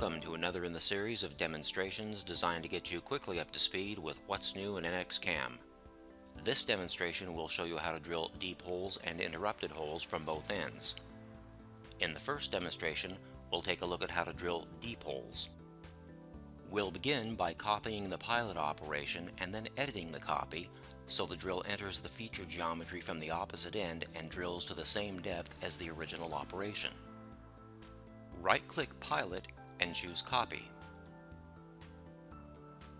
Welcome to another in the series of demonstrations designed to get you quickly up to speed with what's new in NXCAM. This demonstration will show you how to drill deep holes and interrupted holes from both ends. In the first demonstration, we'll take a look at how to drill deep holes. We'll begin by copying the pilot operation and then editing the copy so the drill enters the feature geometry from the opposite end and drills to the same depth as the original operation. Right-click Pilot and choose Copy.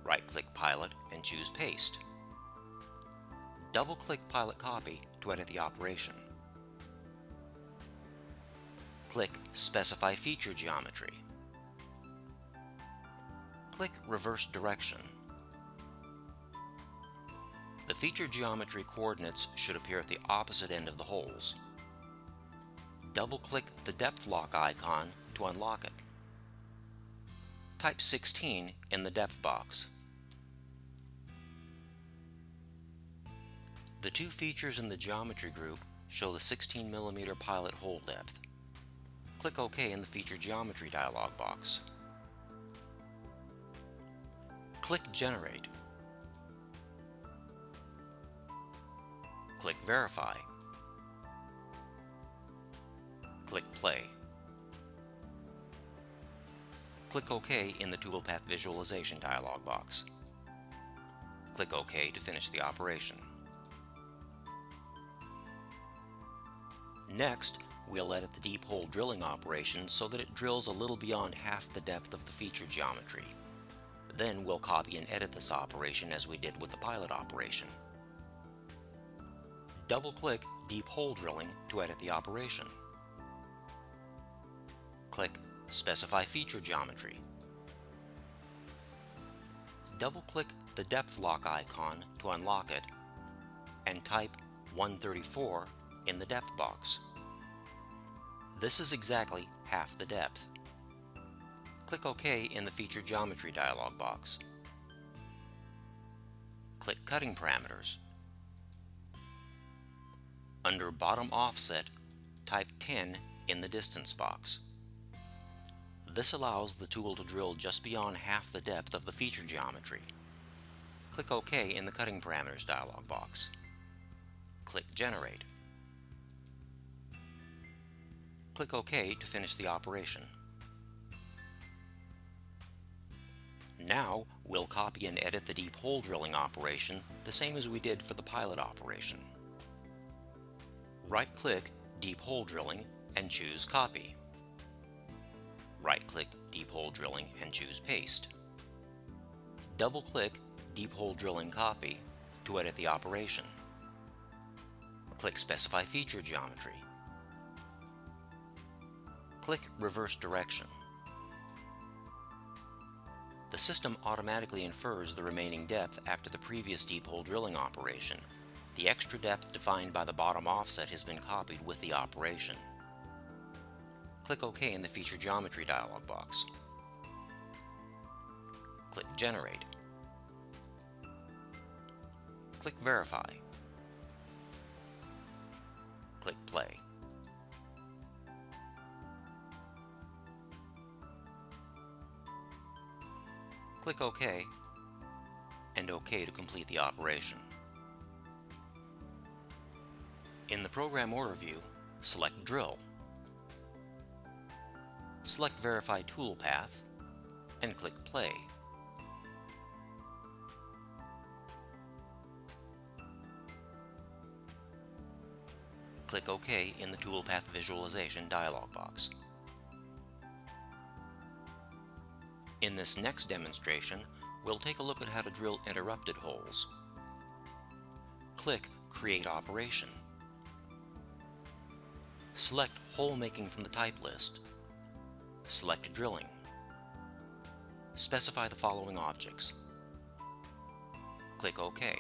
Right-click Pilot and choose Paste. Double-click Pilot Copy to edit the operation. Click Specify Feature Geometry. Click Reverse Direction. The feature geometry coordinates should appear at the opposite end of the holes. Double-click the depth lock icon to unlock it type 16 in the depth box. The two features in the geometry group show the 16 mm pilot hole depth. Click OK in the feature geometry dialog box. Click Generate. Click Verify. Click Play. Click OK in the toolpath visualization dialog box. Click OK to finish the operation. Next, we'll edit the deep hole drilling operation so that it drills a little beyond half the depth of the feature geometry. Then we'll copy and edit this operation as we did with the pilot operation. Double-click Deep Hole Drilling to edit the operation. Click Specify feature geometry. Double-click the depth lock icon to unlock it and type 134 in the depth box. This is exactly half the depth. Click OK in the Feature Geometry dialog box. Click Cutting Parameters. Under Bottom Offset, type 10 in the Distance box. This allows the tool to drill just beyond half the depth of the feature geometry. Click OK in the Cutting Parameters dialog box. Click Generate. Click OK to finish the operation. Now, we'll copy and edit the deep hole drilling operation the same as we did for the pilot operation. Right-click Deep Hole Drilling and choose Copy right-click Deep Hole Drilling and choose Paste. Double-click Deep Hole Drilling Copy to edit the operation. Click Specify Feature Geometry. Click Reverse Direction. The system automatically infers the remaining depth after the previous deep hole drilling operation. The extra depth defined by the bottom offset has been copied with the operation click OK in the Feature Geometry dialog box. Click Generate. Click Verify. Click Play. Click OK and OK to complete the operation. In the Program Order view, select Drill select Verify Toolpath, and click Play. Click OK in the Toolpath Visualization dialog box. In this next demonstration, we'll take a look at how to drill interrupted holes. Click Create Operation. Select Hole Making from the type list Select Drilling. Specify the following objects. Click OK.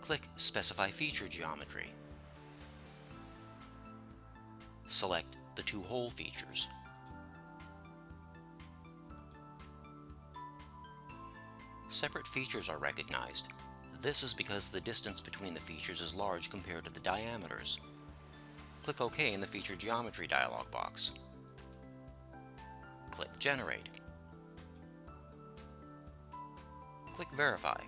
Click Specify Feature Geometry. Select the two hole features. Separate features are recognized. This is because the distance between the features is large compared to the diameters Click OK in the Feature Geometry dialog box. Click Generate. Click Verify.